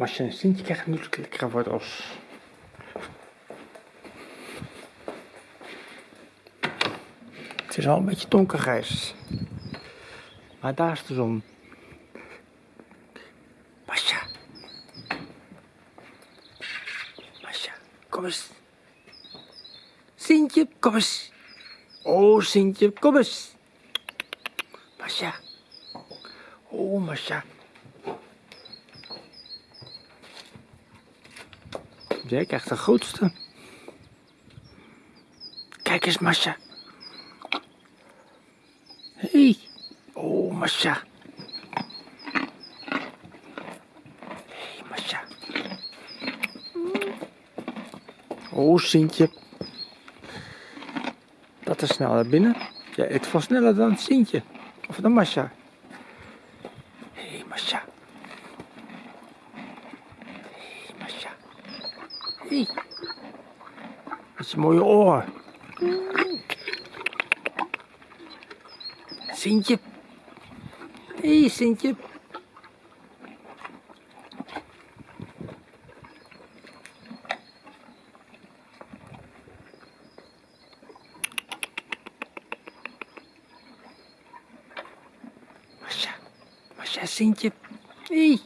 Masje en Sintje krijgen nu lekkere wortels. Het is al een beetje donkergrijs. Maar daar is de zon. Masja. Masja, kom eens. Sintje, kom eens. Oh, Sintje, kom eens. Masja. Oh, Masja. Jij krijgt de grootste. Kijk eens, Masja. Hey. Oh, Masja. Hey, Masja. Oh, Sintje. Dat is snel naar binnen. Jij eet veel sneller dan Sintje. Of dan Masja. Hé, hey, Masja. Hé, hey, Masja. Hé. Hey. Dat is een mooie oor. Sintje. Hé, hey, Sintje. Masja. Masja, Sintje. Hé. Hey.